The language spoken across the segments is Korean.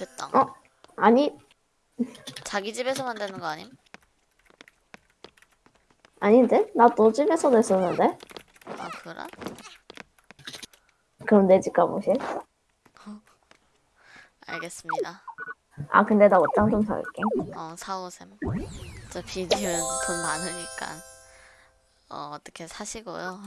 됐다. 어? 아니, 자기 집에서 만드는 거 아님? 아닌데? 나 너 집에서 냈었는데? 아 그래? 그럼 내 집 가보실? 알겠습니다. 아, 근데 나 옷장 좀 사올게. 어 사오셈. 저 비디오는 돈 많으니까 어 어떻게 사시고요.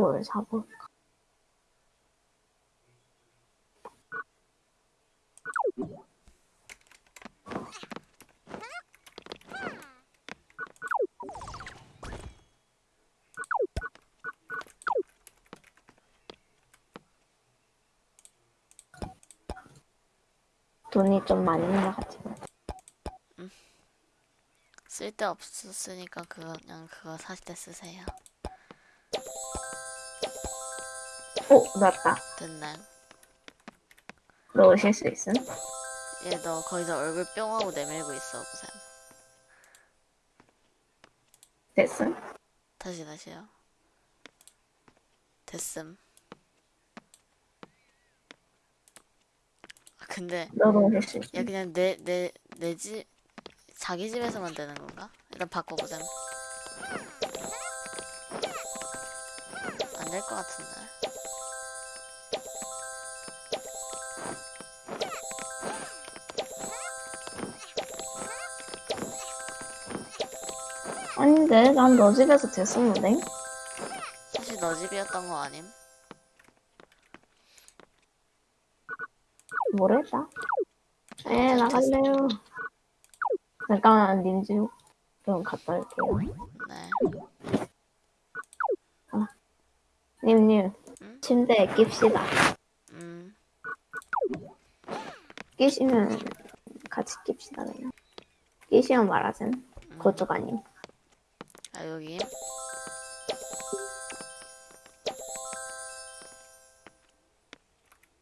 뭘 사볼까? 돈이 좀 많은 것 같지만. 쓸데 없었으니까 그거 그냥 그거 사실 때 쓰세요. 오, 맞다. 됐네. 너 오실 수 있음? 얘 너 거기서 얼굴 뿅 하고 내밀고 있어 보셈. 됐음? 다시 다시요. 됐음. 아, 근데 수 있음? 야 그냥 내 내 내 집 자기 집에서만 되는 건가? 일단 바꿔보자. 안 될 것 같은데. 아닌데, 난 너 집에서 됐었는데? 사실 너 집이었던 거 아님? 모르겠다. 에, 나갈래요. 잠깐만, 님집 좀 갔다 올게요. 네. 님님, 응? 침대에 깁시다. 음. 끼시면 같이 깁시다, 그냥. 끼시면 말하셈. 그쪽 아님. 아 여기.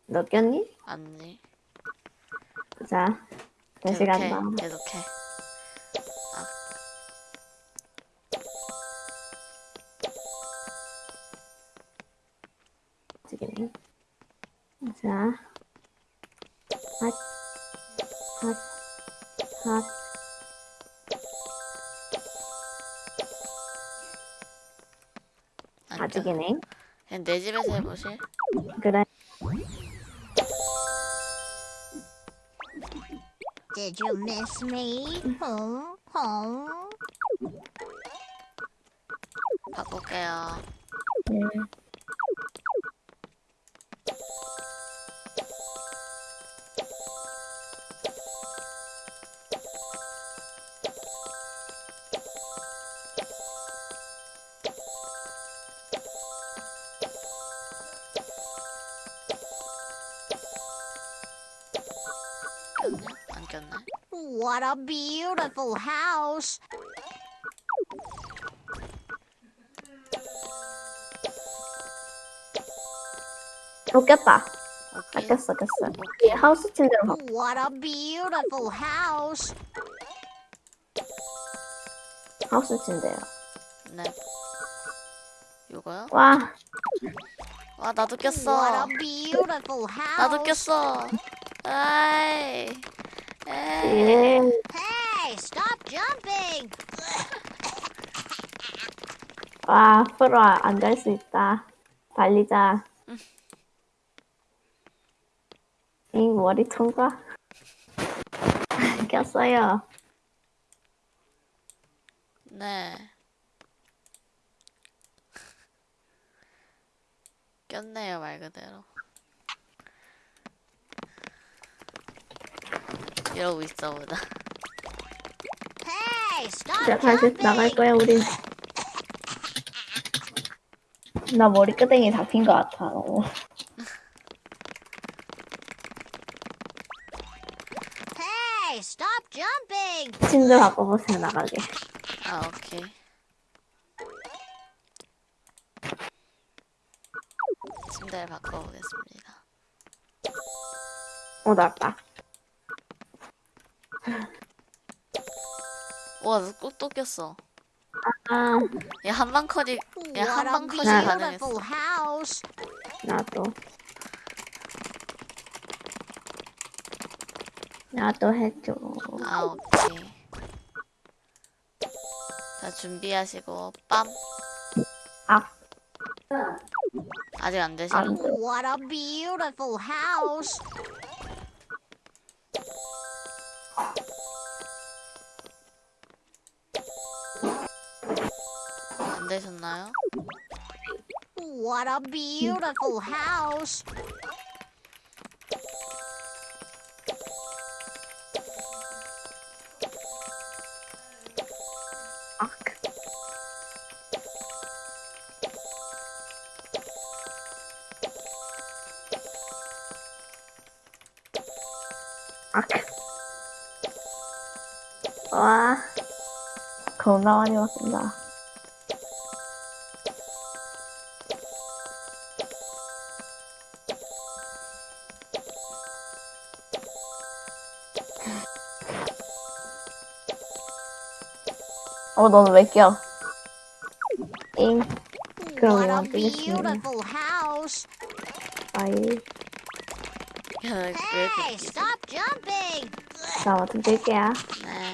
너 꼈니? 아니. 자, 다시. 간다. 계속해. 지금. 자, 핫, 핫, 핫. 아직이네. 그냥 내 집에서 해보실? 그래. Did you miss me? Home, home. 바꿀게요. 네. 안 꼈네? What a beautiful house. 어, 꼈다. 아, 오케이. 꼈어, 꼈어. 이 하우스 침대로 가. What a beautiful house. 하우스 침대요. 네. 이거요? 와, 와 나도 What 꼈어. a beautiful house. 나도 꼈어. 아이. Hey, stop jumping. 와, 프로 안 갈 수 있다. 달리자. 이 머리 통과 꼈어요. 네. 꼈네요 말 그대로. 이러고 있어 보다. Jumping. 나갈 거야, 우리. 나 머리끄댕이 잡힌 것 같아. 너무. Hey, stop jumping. 침대 바꿔보세요, 나가게. 아 오케이. 침대를 바꿔보겠습니다. 어, 나왔다. 와, 너꼭또 꼈어. 아, 얘 한방 컷이 야, What 한 a 방 컷이 가능했어. 나도. 나도 해줘. 아 오케이. 자 준비하시고 빰. 아, 아직 안 되시나? 안 돼. What a beautiful house. 되셨나요? What a beautiful house. 아, 아, 와, 겁나 많이 맞습니다. 어, 너는 왜 껴? 잉, 그럼 이만 뜨겠습니다. 아이, 야, 왜 이렇게. 자, 아무튼 뜰게요. 네.